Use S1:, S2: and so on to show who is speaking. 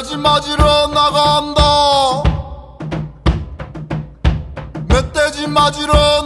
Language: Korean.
S1: 돼지 맞으러 나간다. 멧돼지 맞으러